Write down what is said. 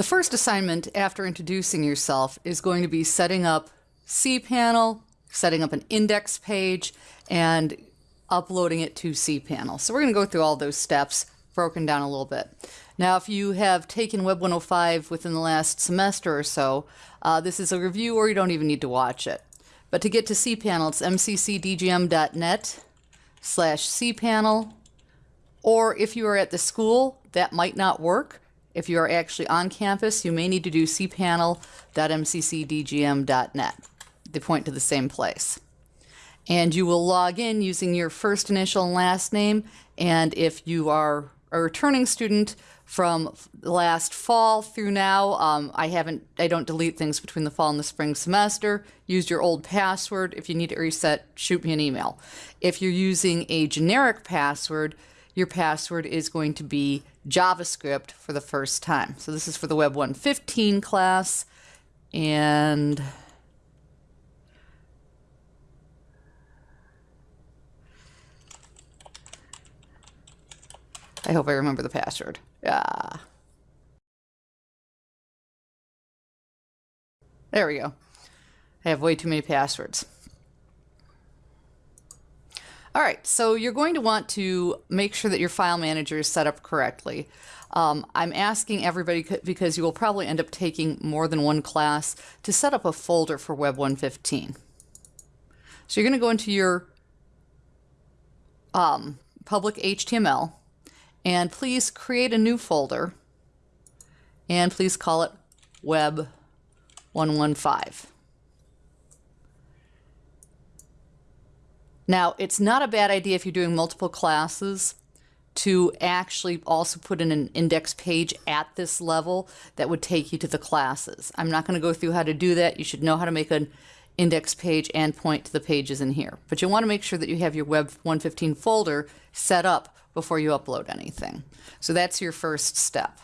The first assignment after introducing yourself is going to be setting up cPanel, setting up an index page, and uploading it to cPanel. So we're going to go through all those steps broken down a little bit. Now, if you have taken Web 105 within the last semester or so, uh, this is a review or you don't even need to watch it. But to get to cPanel, it's mccdgm.net slash cPanel. Or if you are at the school, that might not work. If you are actually on campus, you may need to do cpanel.mccdgm.net. They point to the same place. And you will log in using your first initial and last name. And if you are a returning student from last fall through now, um, I haven't, I don't delete things between the fall and the spring semester. Use your old password. If you need to reset, shoot me an email. If you're using a generic password, your password is going to be JavaScript for the first time. So this is for the Web 115 class. And I hope I remember the password. Yeah. There we go. I have way too many passwords. All right, so you're going to want to make sure that your file manager is set up correctly. Um, I'm asking everybody because you will probably end up taking more than one class to set up a folder for Web 115. So you're going to go into your um, public HTML and please create a new folder and please call it Web 115. Now, it's not a bad idea if you're doing multiple classes to actually also put in an index page at this level that would take you to the classes. I'm not going to go through how to do that. You should know how to make an index page and point to the pages in here. But you want to make sure that you have your Web 115 folder set up before you upload anything. So that's your first step.